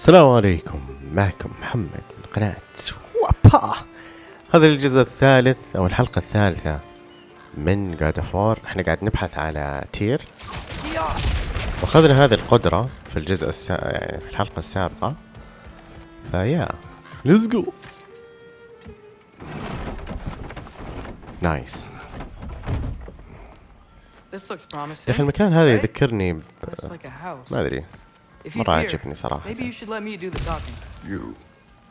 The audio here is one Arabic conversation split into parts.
السلام عليكم. معكم محمد من قناة وابا. هذا الجزء الثالث أو الحلقة الثالثة من God of War إحنا قاعد نبحث على تير. وأخذنا هذه القدرة في الجزء السا... يعني في الحلقة السابقة. ف yeah let's go nice. يا أخي المكان هذا يذكرني ب... ما أدري. If he's مرة here, عجبني صراحة maybe you should let me do the talking. You.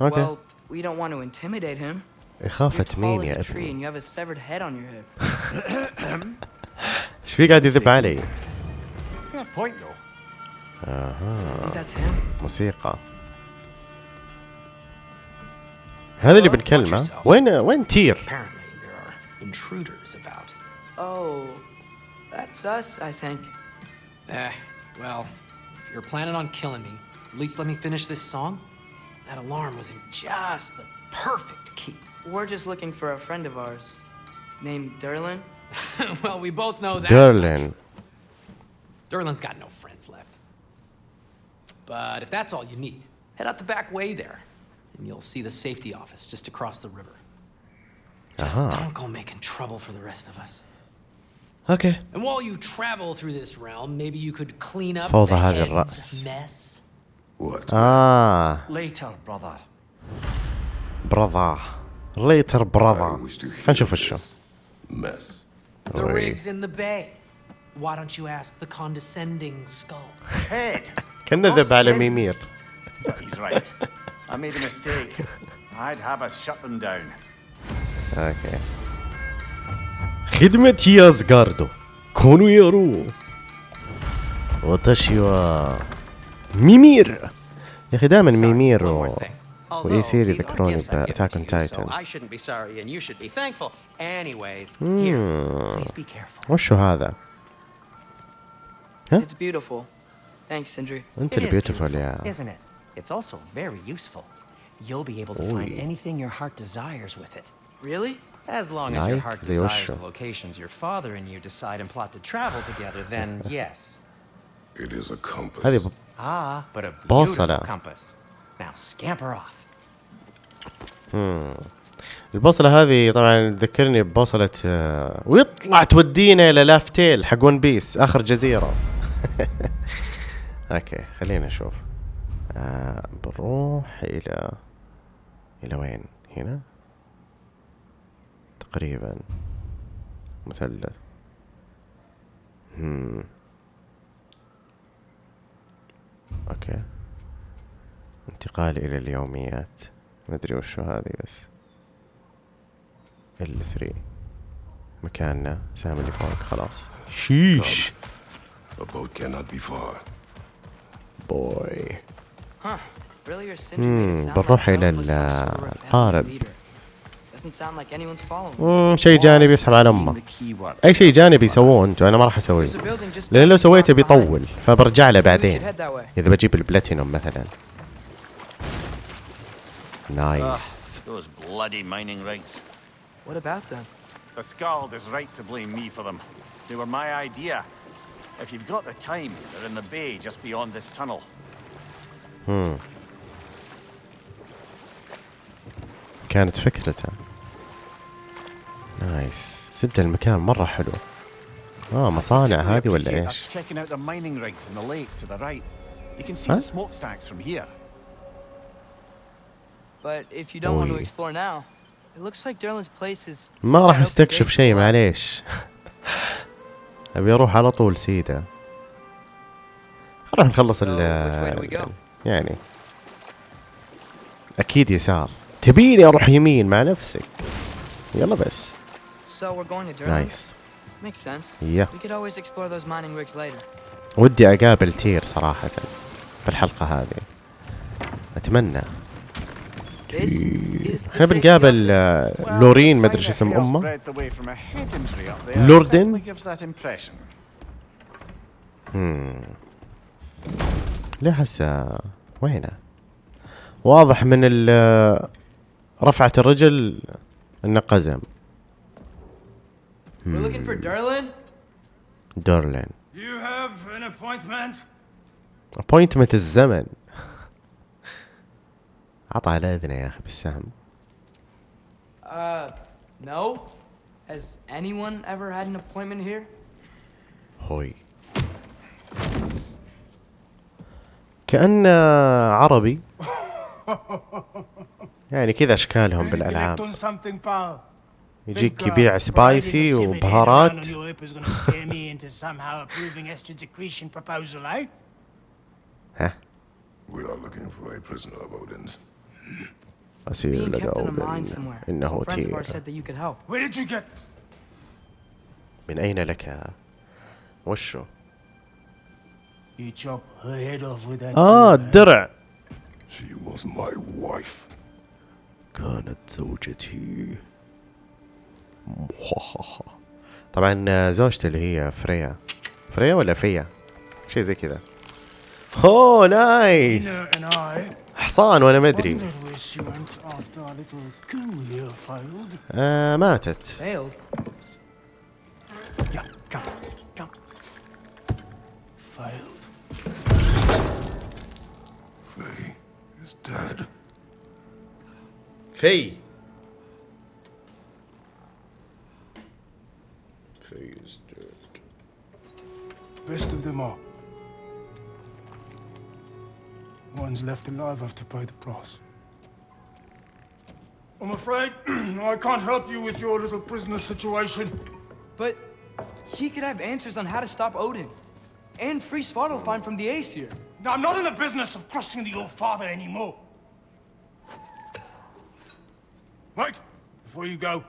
اوكي Well, we don't want to intimidate him. You're إخافة مين tall يا as a tree ابني and you have a severed head on your head. ايش في قاعد يذب علي Fair point, though. I think that's him. موسيقى هذا اللي بنكلمه وين وين تير Apparently, there are intruders about. Oh, that's us, I think. Eh, well, you're planning on killing me, at least let me finish this song. That alarm was in just the perfect key. We're just looking for a friend of ours named Derlin. well, we both know that. Derlin. Derlin's got no friends left. But if that's all you need, head out the back way there, and you'll see the safety office just across the river. Just uh -huh. don't go making trouble for the rest of us. Okay. And while you travel through this realm, maybe you could clean up Fall the head's mess. What? Ah. Later, brother. Brother. Later, brother. Can't show for förstå. Mess. The rig's in the bay. Why don't you ask the condescending skull? Head. Känner the bara Mimir. He's right. I made a mistake. I'd have us shut them down. Okay. خدمة يازغاردو كونو يارو وتشيوا ميمير يا أخي دائما ميمير و... وإيسير يذكروني بأتاك اون تايتن I shouldn't be sorry and you should be thankful. Anyways, here, please be careful. وشو هذا؟ It's beautiful. Thanks, Sindri. انت It اللي is بيوتيفول beautiful, يا Isn't it? It's also very useful. You'll be able to find Oi. anything your heart desires with it. Really? As long as your heart the desires the locations your father and you decide and plot to travel together, then yes. It is a compass. هذه. Ah, but a beautiful compass. Now scamper off. البوصلة هذه طبعا تذكرني ببوصلة آه، ويطلع تودينا إلى لافتيل حق ون بيس آخر جزيرة okay خلينا نشوف آه بنروح إلى إلى وين؟ هنا؟ تقريبا. مثلث. هم. okay. انتقال إلى اليوميات. ما أدري وشو هذه بس. ال 3 مكاننا. سهم اللي فوق. خلاص. sheesh. A boat cannot be far. it sound بنروح إلى القارب. امم شيء جانبي يسحب على أمه. أي شيء جانبي يسووه انتو أنا ما راح أسويه. لأن لو سويته بيطول فبرجع له بعدين. إذا بجيب البلاتينوم مثلا. nice. كانت فكرته. نايس سبت المكان مرة حلو. آه مصانع هذه ولا إيش؟ ما راح استكشف شيء معليش. أبي أروح على طول سيدا. راح نخلص ال يعني. أكيد يسار. تبيني أروح يمين مع نفسك. يلا بس. So we're going to Derlin. نايس Makes sense. يا We could always explore those mining rigs later. ودي أقابل تير صراحة في الحلقة هذه أتمنى the إحنا بنقابل. آه، لورين ما أدري إيش اسم أمه لوردن لوردن؟ ليه حسه وينه واضح من ال رفعة الرجل إنه قزم We're looking for Derlin. دورلين You have an appointment? ابوينتمنت الزمن عطى على اذنه يا أخي بالسهم Uh, no? Has anyone ever had an appointment here? هوي كأن عربي يعني كذا اشكالهم بالالعاب. يجيك uh, يبيع سبايسي وبهارات eh? ها We are looking for a prisoner of Odin's. أسير لدى somewhere. إنه تير? من أين لك وشو You chop her head off with that. آه eh? الدرع She was my wife. كانت زوجتي طبعا زوجتي اللي هي فريا. فريا ولا فيا؟ شيء زي كذا. أوه نايس. حصان وأنا ما أدري. wondered where she Dead. في Best of them all. One's left alive have to pay the price. I'm afraid I can't help you with your little prisoner situation. But he could have answers on how to stop Odin. And free Svartalfheim from the Aesir. Now, I'm not in the business of crossing the old father anymore. Right, before you go,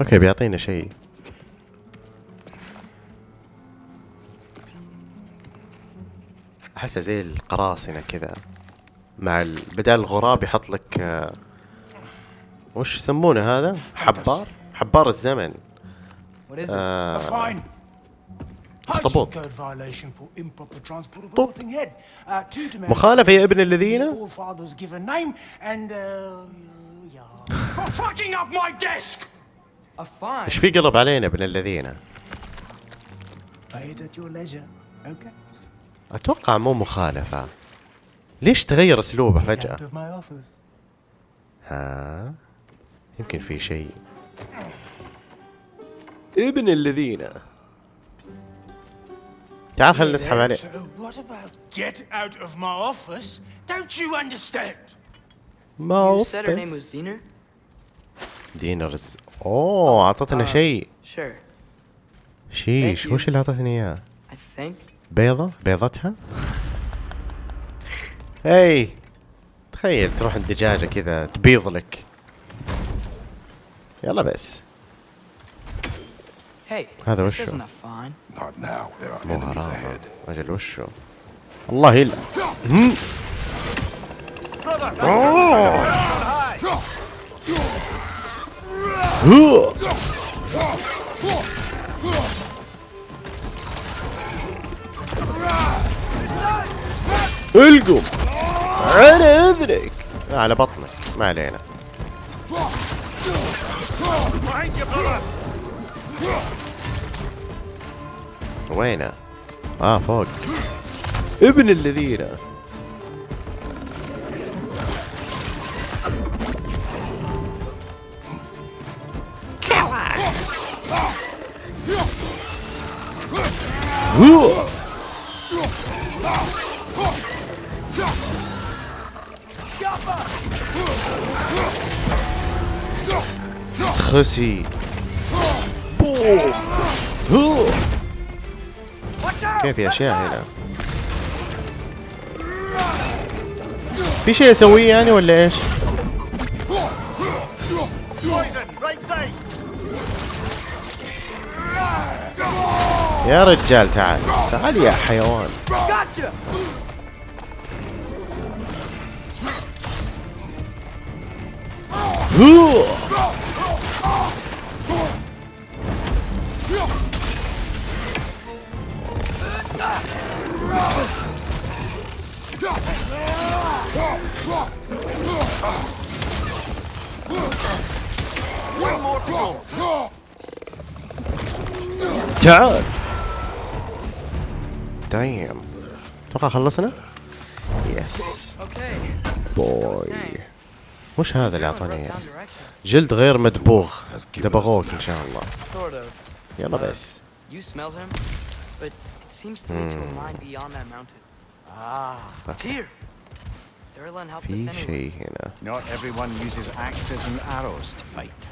أوكي بيعطينا شيء. أحسه زي القراصنة كذا. مع ال... بدل الغراب يحط لك آه، وش يسمونه هذا؟ حبار؟ حبار الزمن. آه مخالفة يا ابن الذين؟ إيش في قلب علينا ابن الذين؟ أتوقع مو مخالفة. ليش تغير أسلوبه فجأة؟ ها؟ يمكن في شيء. ابن الذين. تعال خلينا نسحب عليه. ما وفق. دينرز أوه اعطتنا شيء Sure. شيش. وش اللي اعطتني إياه؟ I think. بيضة؟ بيضتها؟ هي تخيل تروح عند دجاجة كذا تبيض لك يلا بس Hey, هذا وشو؟ مو ahead. أجل وشو الله يلا القم. على إذنك. على بطنك. ما علينا. وينه؟ آه فوق. ابن الذين خسي. كيف اشياء هنا في شيء أسويه يعني ولا إيش؟ يا رجال تعال تعال يا حيوان! هو. تعال دايم أتوقع خلصنا؟ yes boy وش هذا اللي اعطوني جلد غير مدبوغ. دبغوك إن شاء الله. يلا بس. في شيء هنا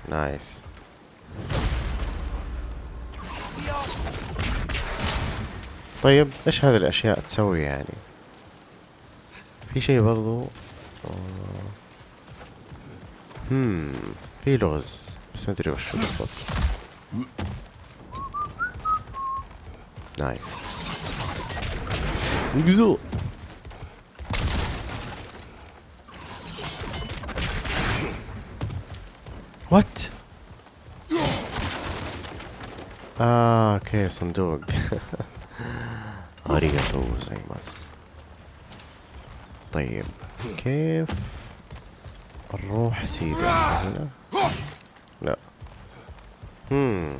nice طيب إيش هذه الأشياء تسوي يعني؟ في شيء برضو آه. هم في لغز بس ما أدري وش بالضبط. نايس. نقزو. وات آه okay صندوق. ありがとうございます طيب كيف نروح سيدي هنا؟ لا. هم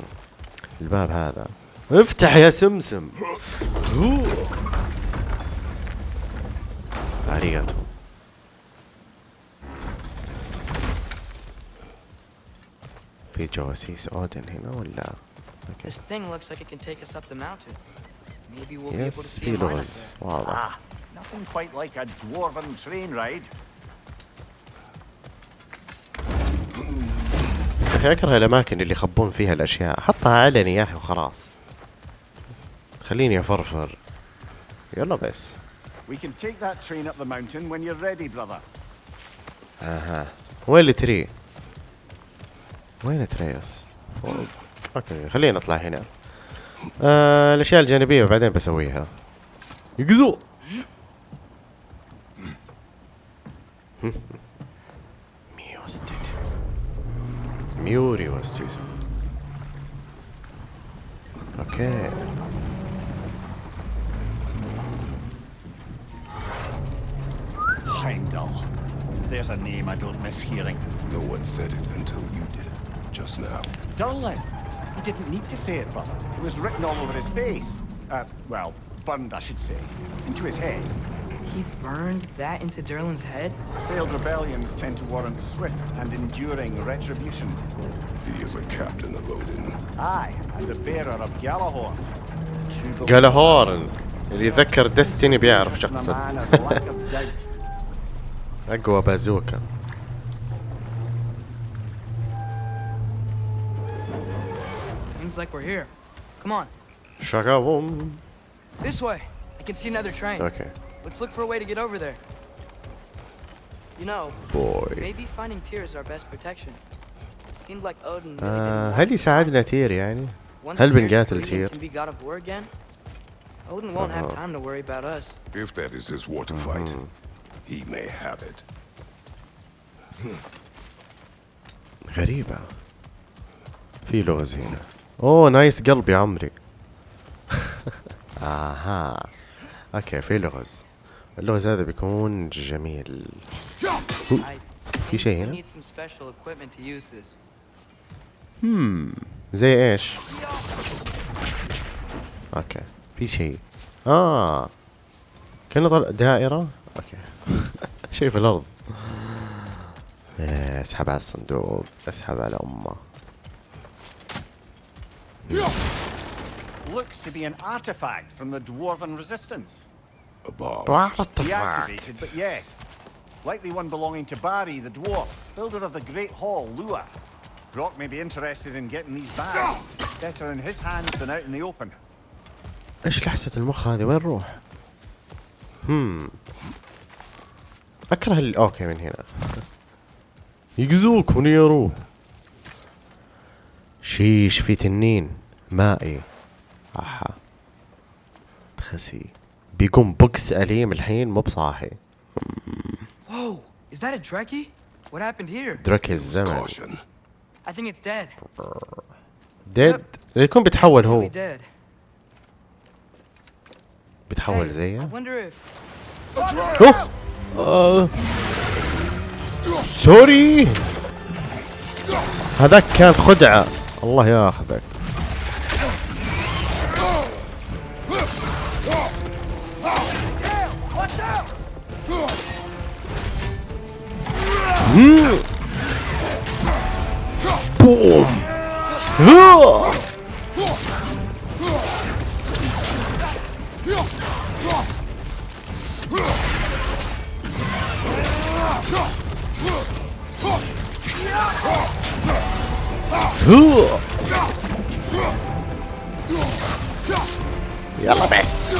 الباب هذا. افتح يا سمسم. ありがとう في جواسيس أودن هنا ولا؟ أوكي This thing looks like it can take us up the mountain. Up لغز there. واضح Ah, nothing quite like a dwarven train ride. يا أخي أكره الأماكن اللي يخبون فيها الأشياء. حطها علني يا أخي وخلاص. خليني أفرفر. يلا بس. We can take that train up the mountain when you're ready, brother. أها. وين اللي تري وين تريس فوق. أوكي. خلينا نطلع هنا. آه الاشياء الجانبيه بعدين بسويها يقزو ميوستيت ميوري وستيزو أوكي Heimdall. There's a name I don't miss hearing. No one said it until you did, just now. Durlin. He didn't need to say it, brother. It was written all over his face. Uh, well, burned, I should say. Into his head. He burned that into Durlan's head? Failed rebellions tend to warrant swift and enduring retribution. He is a captain of Odin. Aye, and the bearer of Gjallarhorn. True believer. جالهورن اللي يذكر ديستني بيعرف Such a شخصا man has a lack of doubt. اقوى بازوكا like we're here. Come on, شاكاوم this way. I can see another train. اوكي Let's look for a way to get over there. You know, بوي maybe finding Tyr is our best protection. Seemed like Odin really آه didn't want هل us to يساعدنا تير يعني Once هل Tyr's بنقاتل free and تير can be god of war again, Odin won't have Uh-huh. time to worry about us. If that is his war to fight, he may have it. غريبة في لغز هنا أوه nice قلب يا عمري. آها. okay في لغز. اللغز هذا بيكون جميل. في شيء هنا؟ this. زي إيش؟ okay في شيء. آه. كأنه طلع دائرة؟ okay. شيء في الأرض. إيه، اسحب على الصندوق اسحب على أمه. Looks to be an artifact from the dwarven resistance. A bomb. Deactivated, but yes. Likely one belonging to Barry, the dwarf, builder of the Great Hall, Lua. Brock may be interested in getting these back. Better in his hands than out in the open. إيش لحسة المخ هذه وين نروح؟ هم اكره ال... أوكي من هنا يقزوك ونيرو شيش في تنين مائي أحا تخسي بيقوم بوكس أليم الحين مو بصاحي Whoa! Is that a Trekkie? What happened here? درك الزمن. I think it's dead. ديد يكون بيتحول هو dead. بيتحول زيه wonder if اوف آه. سوري هذاك كان خدعة الله ياخذك. بوم. ها. ها. يلا بس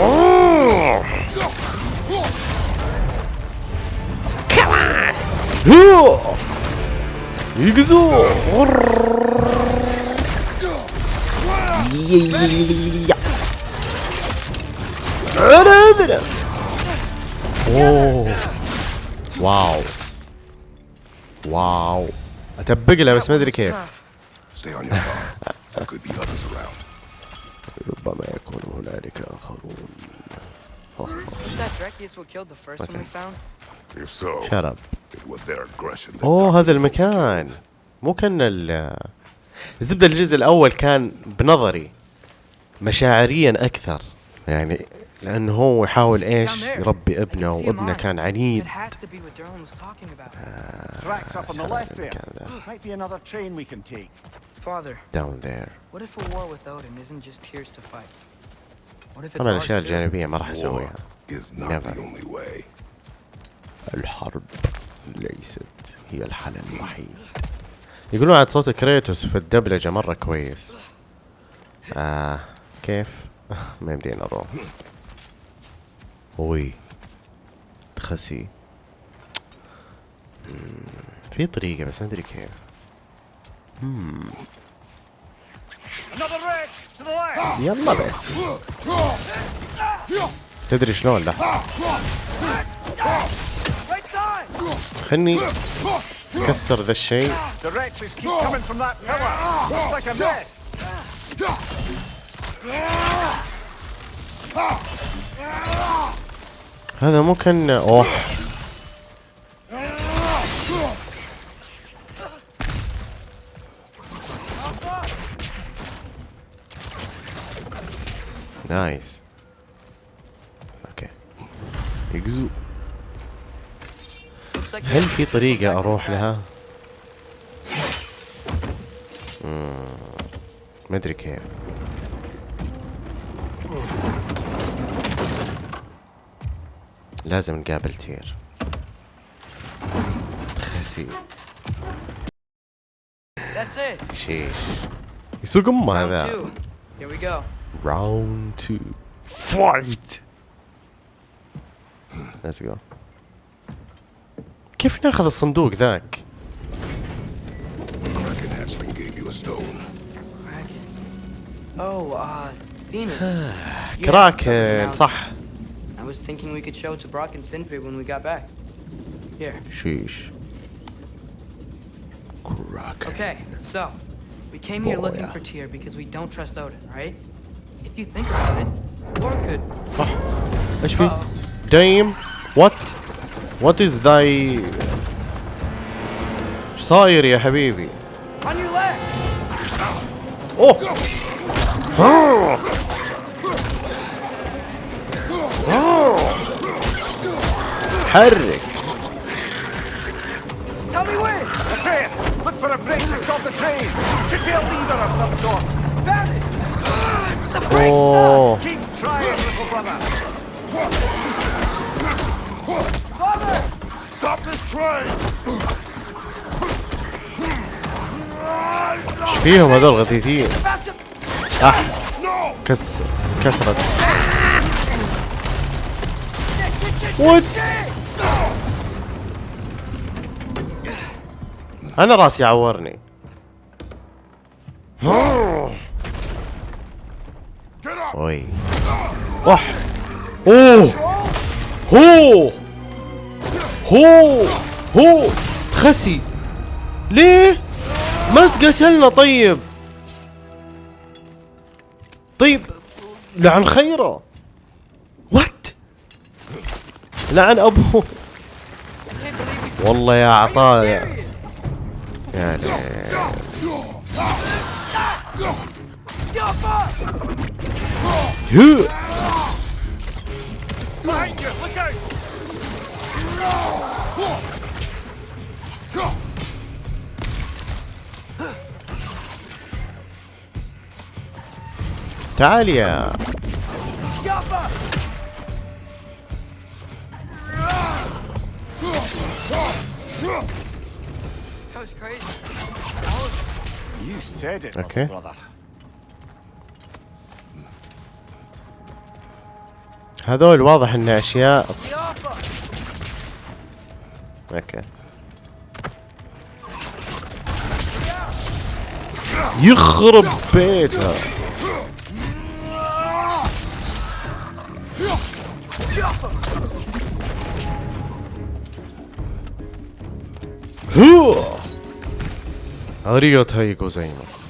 أوه. كمان هو. يقزو يا. أنا أذنب اوه واو واو اتبق له بس ما ادري كيف واو. واو. اتبق له بس ما أدري كيف. ربما يكون هنالك آخرون. شرب أوه هذا المكان. مو كان ال الزبدة الجزء الأول كان بنظري مشاعريا أكثر. يعني لأنه هو يحاول إيش؟ يربي ابنه وابنه كان عنيد. آه داون ذير طبعا الأشياء الجانبية ما راح أسويها. الحرب ليست هي الحل الوحيد. يقولون عاد صوت كريتوس في الدبلجة مرة كويس. آه كيف؟ ما يمدينا نروح. وي تخسي. في طريقة بس ما أدري كيف. يلا بس. تدري شلون؟ side. خلني كسر ذا الشيء. هذا مو كان أوه. نايس أوكي like هل في طريقة أروح لها؟ ما أدري كيف. لازم نقابل تير. خسي. شيش. يسوق ما هذا. راوند تو فايت ليتس جو كيف ناخذ الصندوق ذاك؟ كراكن صح. thinking we could show it to Brock and Sindri when we got back. Here. شيش كراكن Okay, so we came here looking Boy. for Tyr because we don't trust Odin, right? If you think about it, Thor could. صح ايش في؟ دايم وات وات از ذاي ايش صاير يا حبيبي؟ On your left! اوه آه. حرك Tell me when! Atreus, look for a break to stop the train. Should be a lever of some sort. Found it! The brake اوه Keep trying, little brother. Father! Stop this train! ايش فيهم هذول غثيثين؟ About to. اح كس كسرت وات أنا راسي عورني. وي وح أوه. هو. هو. هو. تخسي. ليه؟ ما تقتلنا طيب. طيب لعن خيره. وات لعن أبوه. والله يا عطاء. Serious! يا ليل. Yo, fuck! هو. Behind you, look out. تعال يا goes okay. هذول واضح ان أشياء. أوكي يخرب بيتها هوه ありがとうございます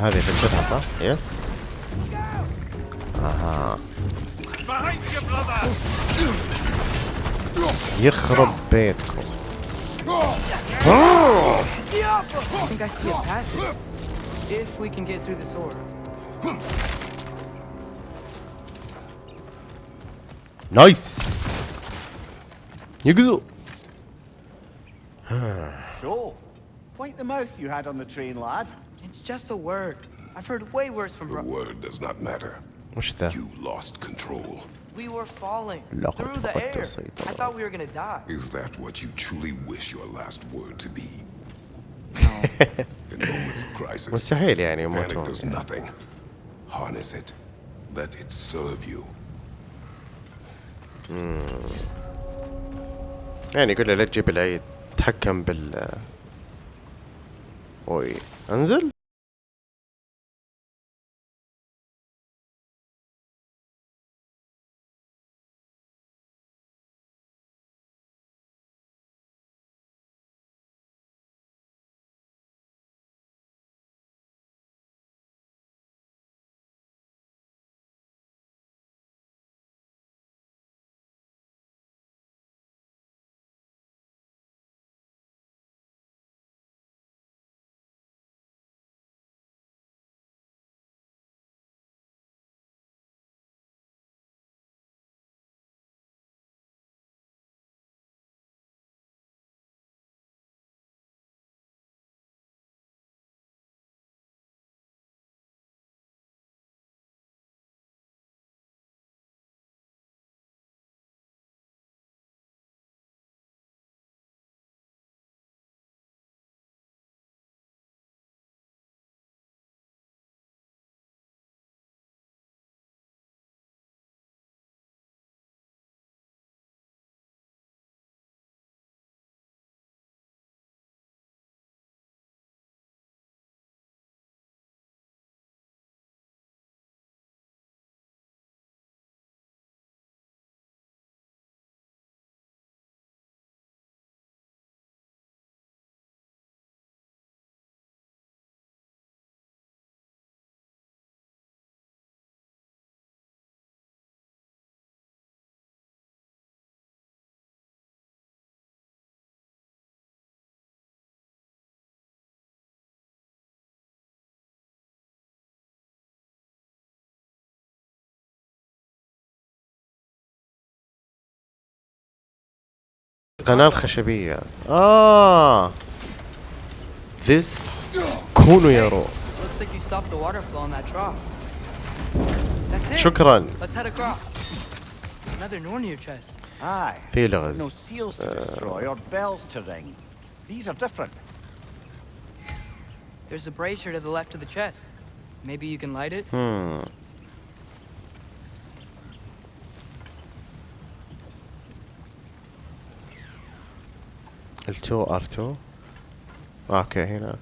هذه فكرتها صح؟ yes أها Behind you, brother! يخرب بيتكم I think I see a passage. If we can get through this order. نايس يقزو So, wipe the mouth you had on the train, lad. It's just a word. I've heard way worse from The bro- word does not matter. وش ذا؟ You lost control. We were falling لقد through the فقدت air. السيطرة. I thought we were gonna die. Is that what you truly wish your last word to be? In moments of crisis, مستحيل يعني panic يموتون does nothing. Harness it. Let it serve you. يعني يقول له لا تجيب العيد تحكم بال أوي. أنزل؟ To destroy or bells to ring. These are different. There's a brazier to the left of the chest. Maybe you can light it? Hmm. ال2 ار2 أوكي هنا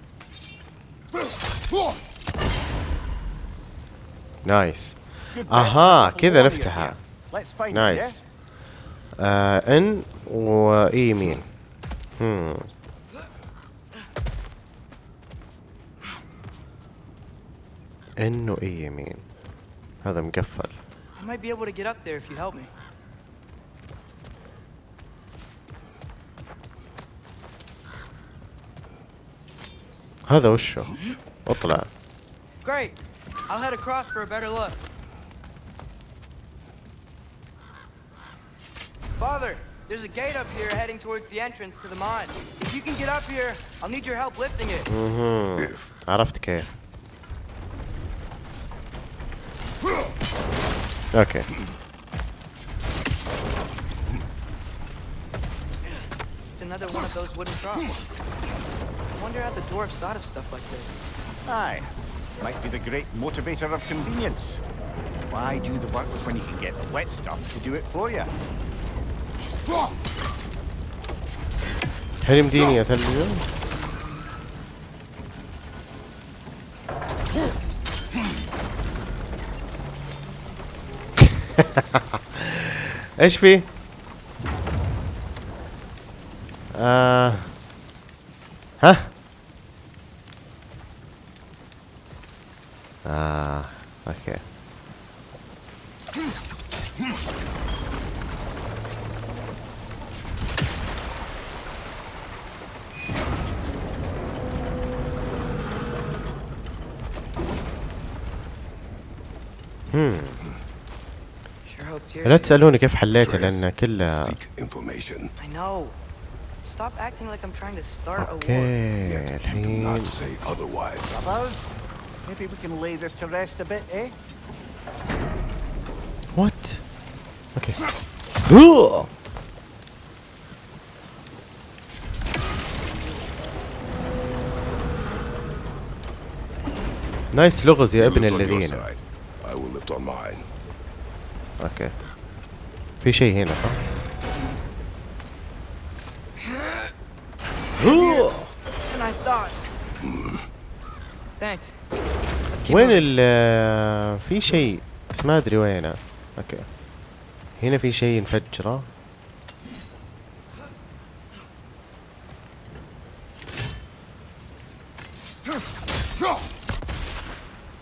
نايس أها كذا نفتحها. nice anyway يمين anyway يمين هذا مقفل. I might be able to get up there if you help me. هذا وشه اطلع Great. I'll head across for a better look. Father, there's a gate up here heading towards the entrance to the mine. If you can get up here, I'll need your help lifting it. If عرفت كيف اوكي It's another one of those wooden troughs. wonder how the dwarves thought of stuff like this. Aye. Might be the great motivator of convenience. Why do the work when you can get the wet stuff to do it for you? Her imdini yeter diyor. HP. Uh, huh? آه. Tyr. لا تسألوني كيف حليته لأن كله seek information. I know. Stop acting like I'm trying to start a war. أوكي الحين maybe we can lay this to rest a bit, eh? وات أوكي أوه. nice لغز يا ابن الذين side. I will lift on mine. okay في شيء هنا صح؟ than I thought. Thanks. وين. ال في شيء بس ما أدري وينه. okay. هنا في شيء نفجره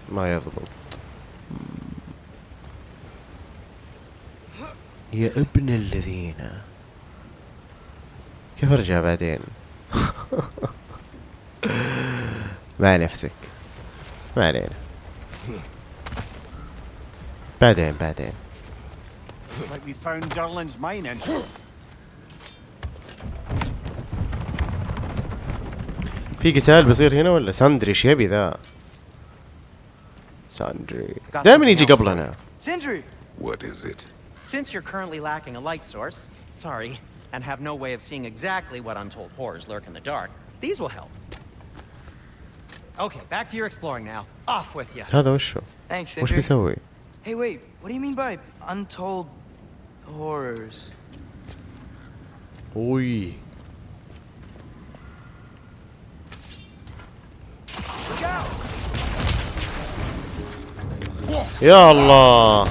ما يضبط. يا ابن الذين. كيف أرجع بعدين؟ مع نفسك. ما علينا بعدين بعدين Like we found Durlin's mine entrance. في قتال بيصير هنا ولا ساندري ايش يبي ذا ساندري Got دائما something يجي else قبلنا Sindri! What is it? Since you're currently lacking a light source, sorry, and have no way of seeing exactly what untold horrors lurk in the dark, these will help. Okay, back to your exploring now. Off with you. هذا وشو Thanks, وش. بيسوي Hey, wait. What do you mean by untold horrors? out! يا الله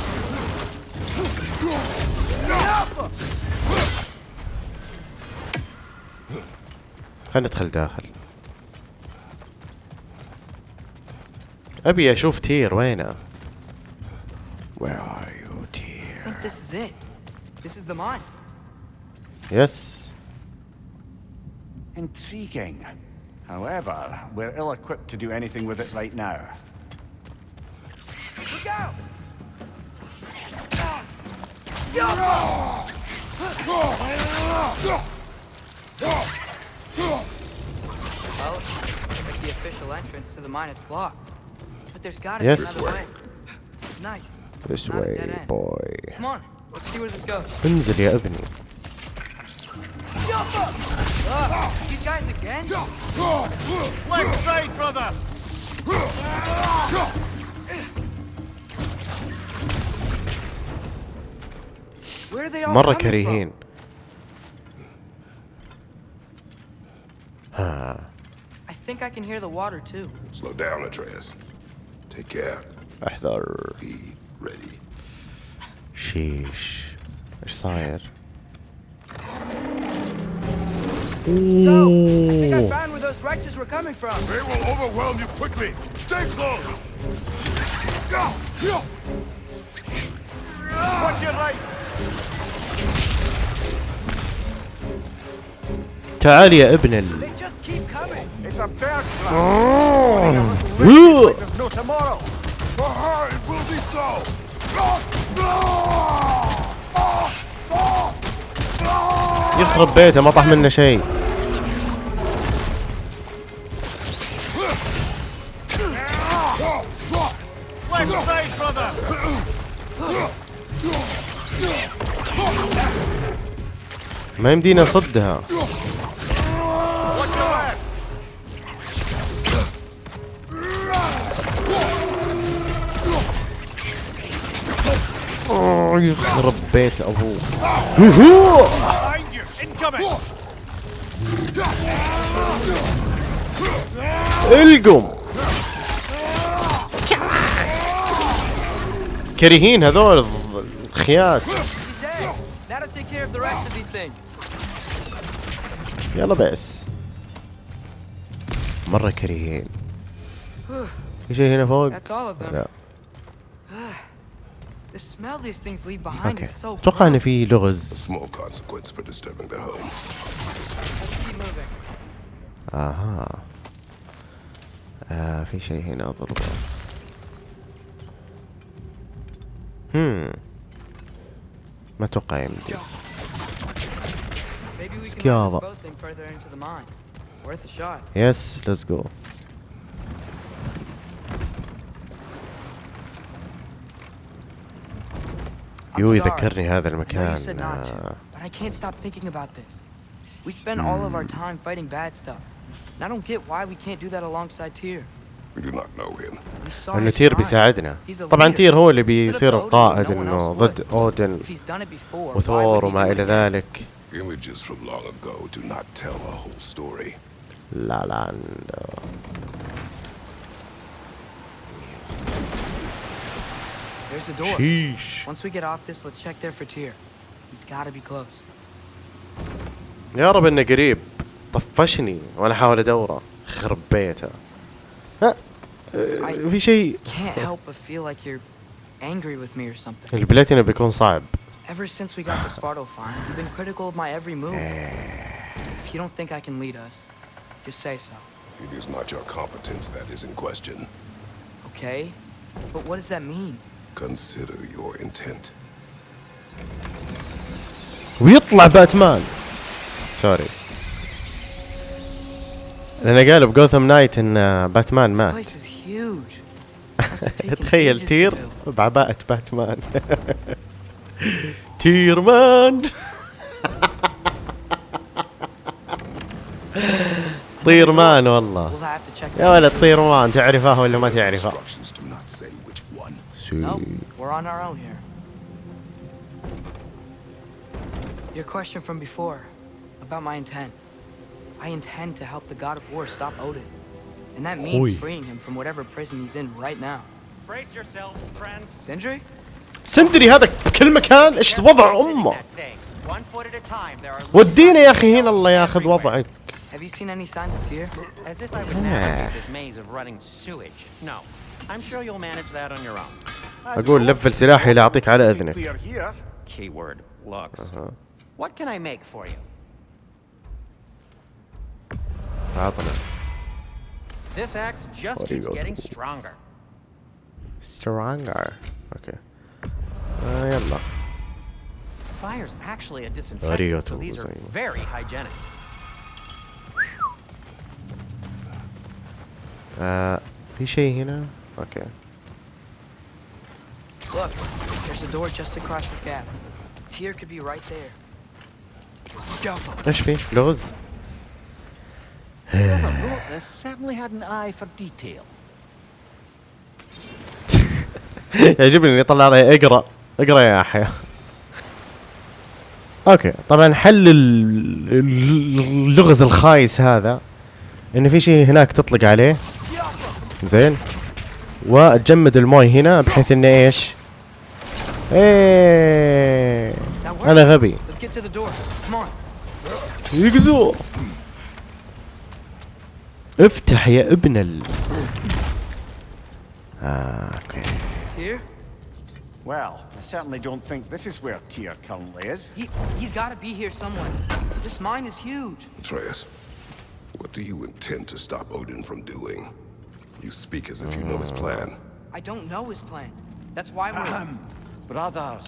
خلينا ندخل داخل ابي اشوف تير وينه Where are you I Tyr? think this is it. This is the mine. يس Intriguing. However, we're ill-equipped to do anything with it right now. Look out! Well, looks like the official entrance to the mine is blocked. But there's gotta Yes. be another way. Nice. This Not a way dead end. boy Come on, let's see where this goes. انزل يا ابني Ugh, these guys again? Left side, brother! Where are they all مرة coming كريهين from? I think I can hear the water too. Slow down, Atreus. Take care. احذر Be ready. شيش ايش صاير So, I think I found where those wretches were coming from. They will overwhelm you quickly. Stay close. Watch your right! تعال يا ابن ال It's a bird trap! أوه. Like there's no tomorrow! Behind will be so. يخرب بيته ما طاح منه شيء ما يمدينا نصدها يخرب بيت أبوه. القم. كريهين هذول الخياس. يلا بس مرة كريهين. في شيء هنا فوق. لا. أوكي أتوقع ان. في لغز. أها آه في شيء هنا اضربه هم ما أتوقع يمدي Maybe we can Schiava. move this boat thing further into the mine. Worth a shot. يس ليتس جو I'm يو. يذكرني هذا المكان آه، but I can't stop thinking about this. We spend all of our time fighting bad stuff. And I don't get why we can't do that alongside Tyr. We do not know him. انه تير. بيساعدنا طبعا. تير هو اللي بيصير القائد انه ضد. اودن وثور وما إلى? ذلك Images from long ago do not tell a whole story. لا لا There's a door. شيش Once we get off this, let's check there for Tyr. He's gotta be close. يا رب انه قريب طفشني وانا احاول ادوره خرب بيته ها آه، في شيء Can't help but feel like you're angry with me or something. البلاتينو بيكون صعب Ever since we got to Svartalfheim, you've been critical of my every move. If you don't think I can lead us, just say so, It is not your competence that is in question. okay? But what does that mean? Consider your intent. ويطلع باتمان. sorry لأن قالوا ب Gotham Knights إن باتمان مات. تخيل تير. بعباءة باتمان. تير مان طير مان والله يا ولد طير مان تعرفه ولا ما تعرفه؟ Instructions do not say which one. Nope, we're on our own here. Your question from before about my intent. I intend to help the god of war stop Odin. And that means Hui. freeing him from whatever prison he's in right now. Brace yourselves, friends. Sindri? سندري هذا بكل مكان ايش وضع امه That thing. One foot at a time. There are ودينا يا اخي هنا الله ياخذ وضعك Have you seen any signs of Tyr? As if I would navigate this maze of running sewage. No. I'm sure you'll manage that on your own. اقول لفل سلاحي لا اعطيك على اذنك Clear here. Keyword looks. What can I make for you? عطنا This axe just What do you keeps go getting to? stronger. سترونجر اوكي آه يلا Fire's actually a disinfectant, so Arigato these are gozaimasu. very hygienic. آه في شيء هنا اوكي Look, there's a door just across this gap. Tyr could be right there. إيش في لغز Whoever wrote this certainly had an eye for detail. يعجبني اني يطلع علي اقرأ اقرأ يا احيا أوكي طبعا حل ال- ال- اللغز الخايس هذا ان في شيء هناك تطلق عليه زين وتجمد الموي هنا بحيث إنه إيش ايه That worked. انا غبي Let's get to the door. Come on. يقزو افتح يا ابن ال آه، اوكي Tyr? Well, I certainly don't think this is where Tyr currently is. He, he's gotta be here somewhere. This mine is huge. Atreus, what do you intend to stop Odin from doing? You speak as if you know his plan. I don't know his plan. That's why we're... Brothers,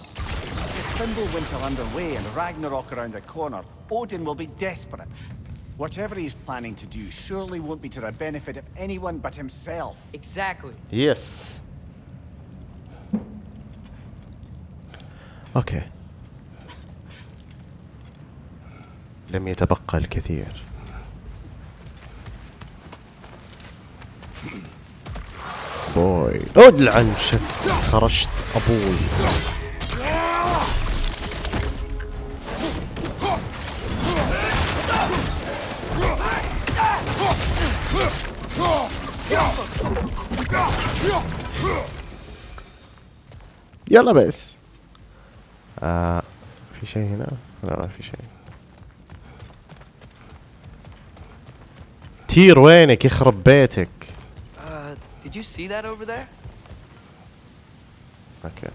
Fimbulwinter underway and Ragnarok around the corner, Odin will be desperate. Whatever he's planning to do surely won't be to the benefit of anyone but himself. Exactly. يس اوكي لم يتبقى الكثير بوي ادلعن شك خرجت أبوي. يلا بس. آه في شيء هنا؟ لا ما في شيء. تير وينك؟ يخرب بيتك. Did you see that over there? Okay.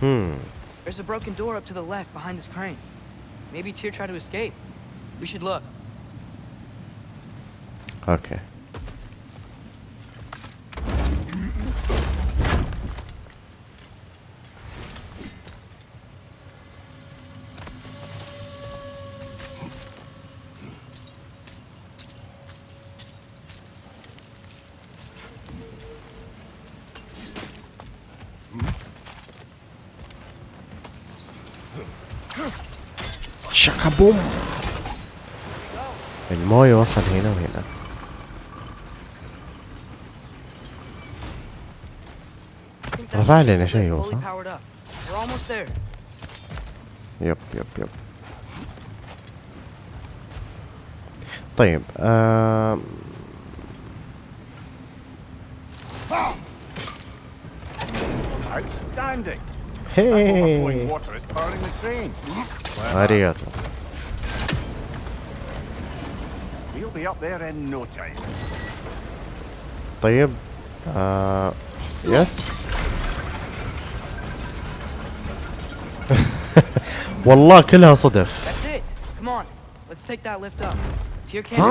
Hmm. There's a broken door up to the left behind this crane. Maybe Tyr tried to escape. We should look. Okay. That لنا means شيء we're هو fully صح؟ powered up. We're almost there. يب يب يب طيب آم، Outstanding! That هي overflowing water is powering the train. اريغاتو be up there in no time. طيب آه يس والله كلها صدف That's it. Come on. Let's take that lift up. Tyr can't.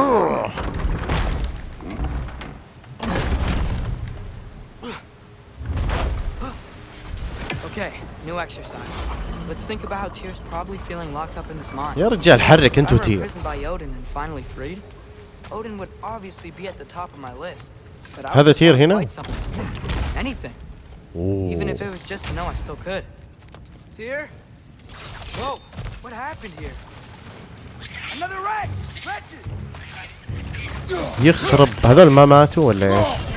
Okay, new exercise. Let's think about how Tyr's probably feeling locked up in this mine. يا رجال حرك If I انتو were تير imprisoned by Odin and finally freed, Odin would obviously be at the top of my list. But I هذا would just تير wanna هنا؟ fight something. Anything. Even if it was just to know I still could. Tyr? Whoa, what happened here? Another wreck! Wretches! يخرب هذول ما ماتوا ولا ايش؟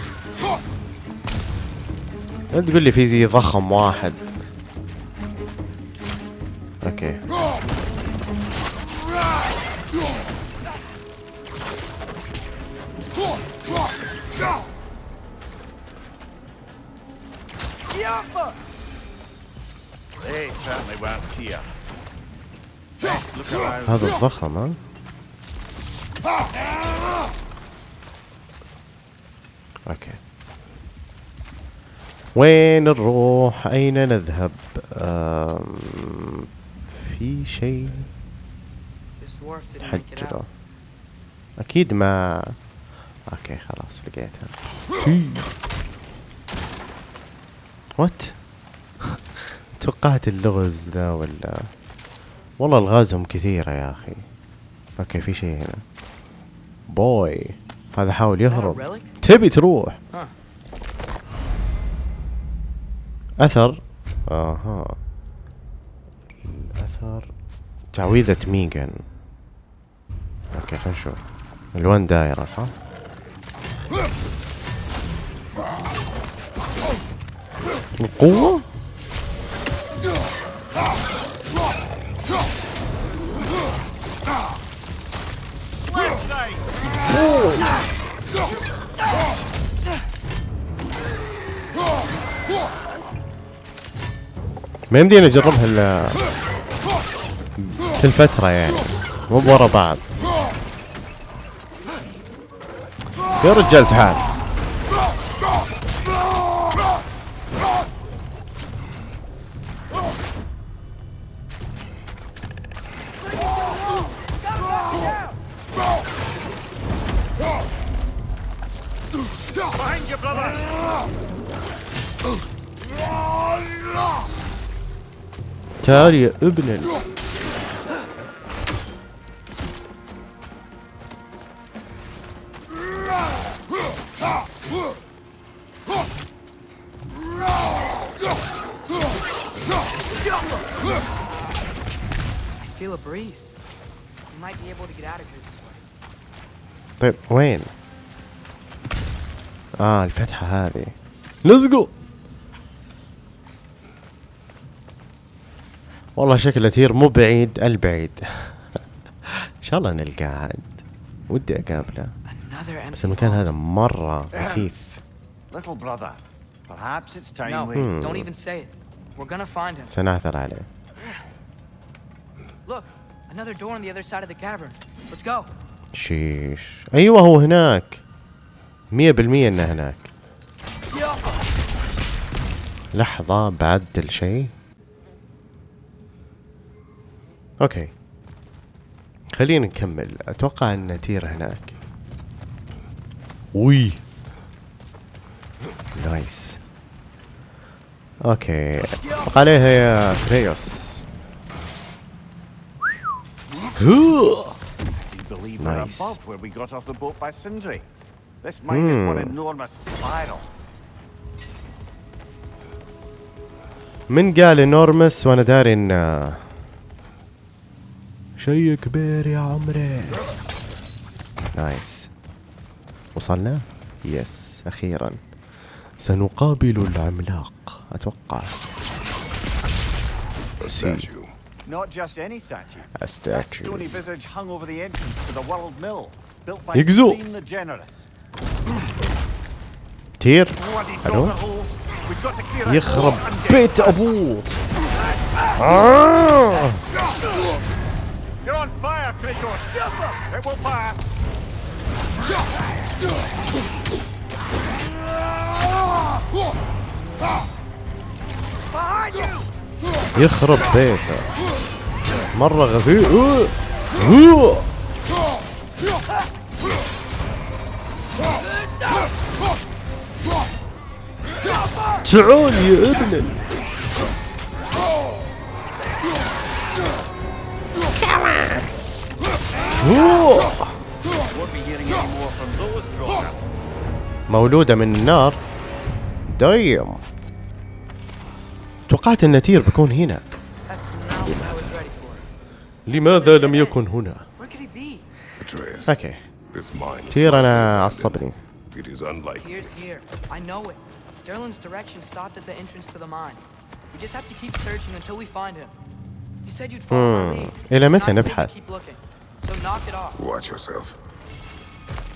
تقول لي في زي ضخم واحد. أوكي. هذا الضخم ها؟ وين نروح؟ أين نذهب. في شيء. حجره أكيد ما. okay خلاص لقيتها. what توقعت اللغز ذا ولا؟ والله ألغازهم كثيرة يا أخي. okay في شيء هنا. boy هذا حاول يهرب? تبي تروح. Huh. أثر. آها. الأثر. تعويذة ميغان. أوكي خلينا نشوف. ألوان دايرة صح؟ القوة؟ ما يمدينا نجربها إلا كل فترة يعني. مو بورا بعض. يا رجال تعال. تعال يا ابن ال... I feel a breeze. We might be able to get out of here this way. طيب وين؟ اه الفتحة هذه لزقوا والله شكله تير مو بعيد البعيد. إن شاء الله نلقاه. عاد ودي أقابله. بس المكان هذا مرة خفيف. Hmm. سنعثر عليه. Look شيش. أيوه هو هناك. 100% إنه هناك. لحظة بعدل شيء okay. خلينا نكمل. أتوقع إن تير هناك. وي. nice. okay. عليها يا كريتوس. nice hmm. hmm. من قال enormous وأنا داري انه شيء كبير يا عمري. nice. وصلنا؟ yes أخيرا. سنقابل العملاق أتوقع. يجزو تير ألو يخرب بيت ابوه آه. You're on fire, Kratos! It will pass! يخرب بيته مرة غبي. تعال يا ابن مولودة من النار دايم توقعت ان تير بيكون هنا. لماذا لم يكن هنا أوكي تير أنا عصبني. It is unlikely. Here's here. I know it. Derlin's direction stopped at the entrance to the mine. We just have to keep searching until we find him. You said you'd follow our lead. إلى متى نبحث؟ Keep looking. So knock it off. Watch yourself.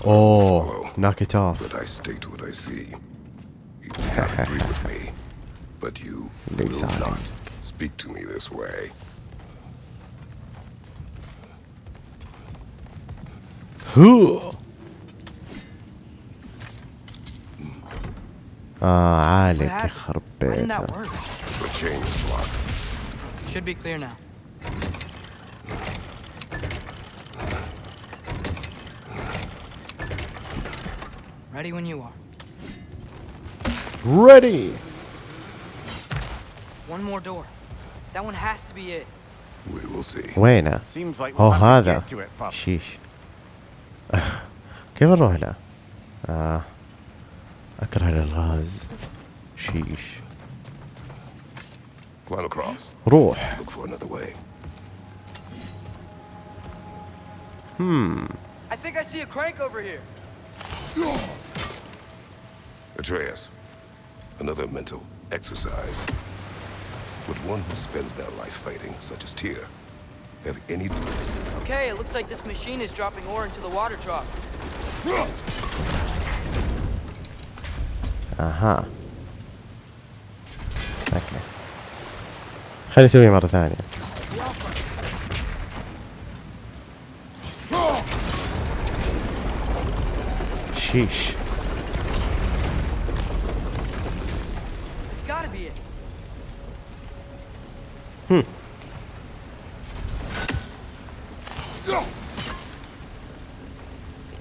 اوه knock it off But I state what I see. You do not agree with me. But you ليس will عليك. not speak to me this way. هو اه عالك What happened? يخرب Why didn't بيته that work? The chain is locked. Should be clear now. Ready when you are. ready One more door. That one has to be it. We will see. وينه Seems like اوه we'll have to هذا get to it first. شيش كيف نروح له آه. اكره الالغاز شيش Climb across. روح Look for another way. I think I see a crank over here. Atreus, another mental exercise. Would one who spends their life fighting, such as Tyr, have any... Okay, it looks like this machine is dropping ore into the water trough. اها اوكي خليني اسويها مرة ثانية شيش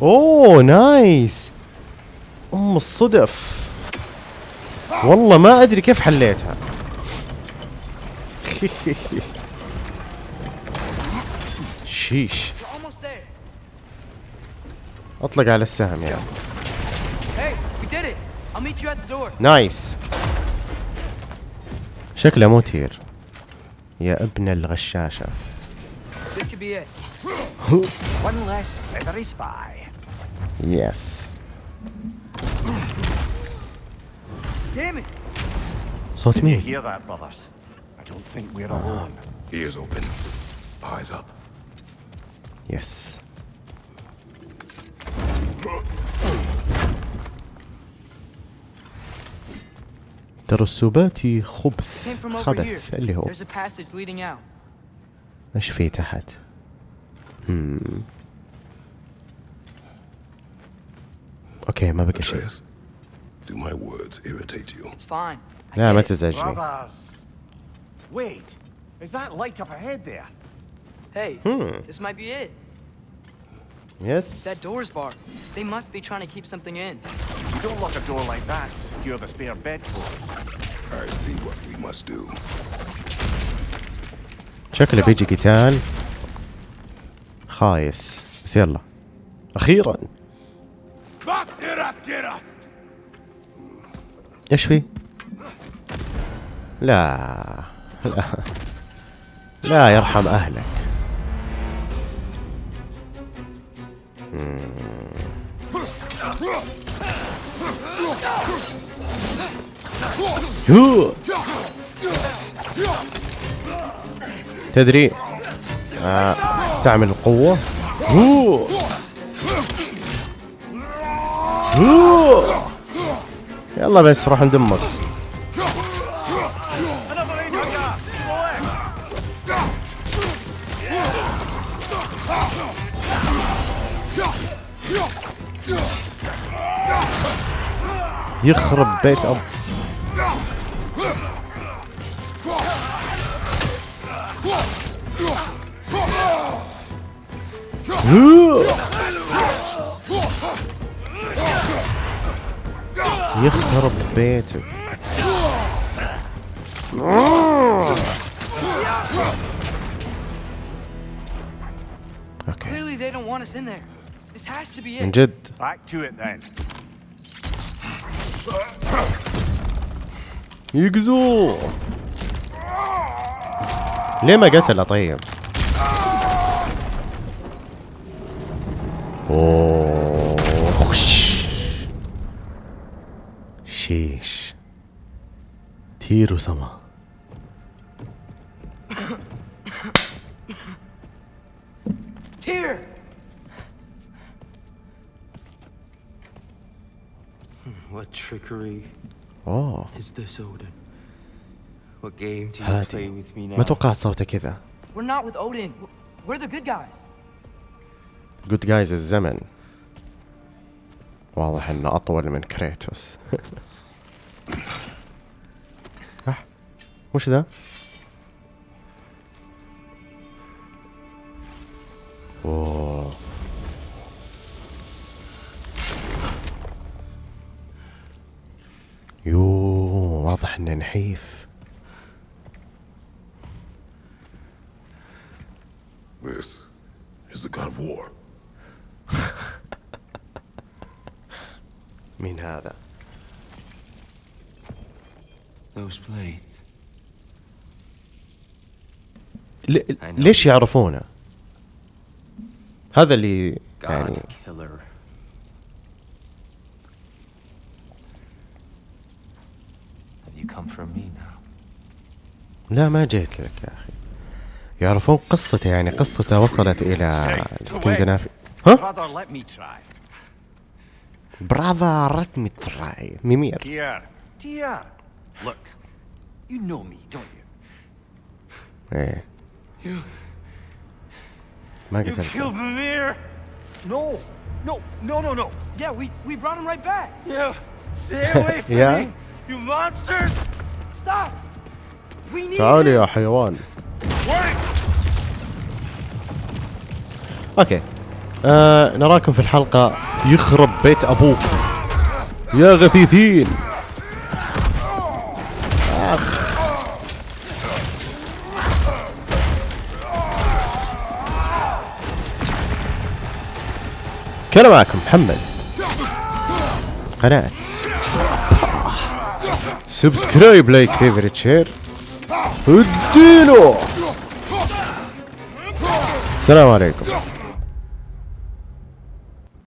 أوه نايس. أم الصدف. والله ما أدري كيف حليتها. شيش. أطلق على السهم يعني door. نايس. شكله مو تير. يا ابن الغشاشة This could be it. ترسبات خبث. خبث اللي هو. إيش في تحت؟ أوكي ما بقى شيء do my words irritate you? It's fine. لا ما. تزعجني! Wait, is that light up ahead there? Hey, this might be it. يس That door's barred. They must be trying to keep something in. You don't lock a door like that secure the spare bedclothes. I see what we must do. شكله بيجي قتال خايس بس يلا أخيرا إيش في؟ لا لا لا يرحم أهلك تدري آه، استعمل القوة يلا بس روح ندمك يخرب بيت هو. يخرب بيتك أوكي Clearly, they It then. يقزو ليه ما قتله طيب أوه. شيش تير وسما Here. What trickery اوه ما توقعت صوته كذا جود جايز الزمن واضح إنه أطول من كريتوس ah. وش ذا؟ اوه يو واضح إنه نحيف This is the god of war. مين هذا؟ Those blades. ل- ليش يعرفونه؟ هذا اللي God يعني killer. Have you come for me now? لا ما جيت لك يا أخي. يعرفون قصته يعني قصته وصلت إلى الإسكندنافي. ها؟ brother let me try Mimir. Tyr Tyr look you know me don't you إيه. ما قتلت كيل Mimir no no no no no يا wait wait brother right back يا stay away from me you monsters stop تعال يا حيوان. okay. آه نراكم في الحلقة يخرب بيت ابوكم يا غثيثين. أخ. كان معكم محمد. قناة. سبسكرايب لايك فيفرت شير うってえのサラマレイコ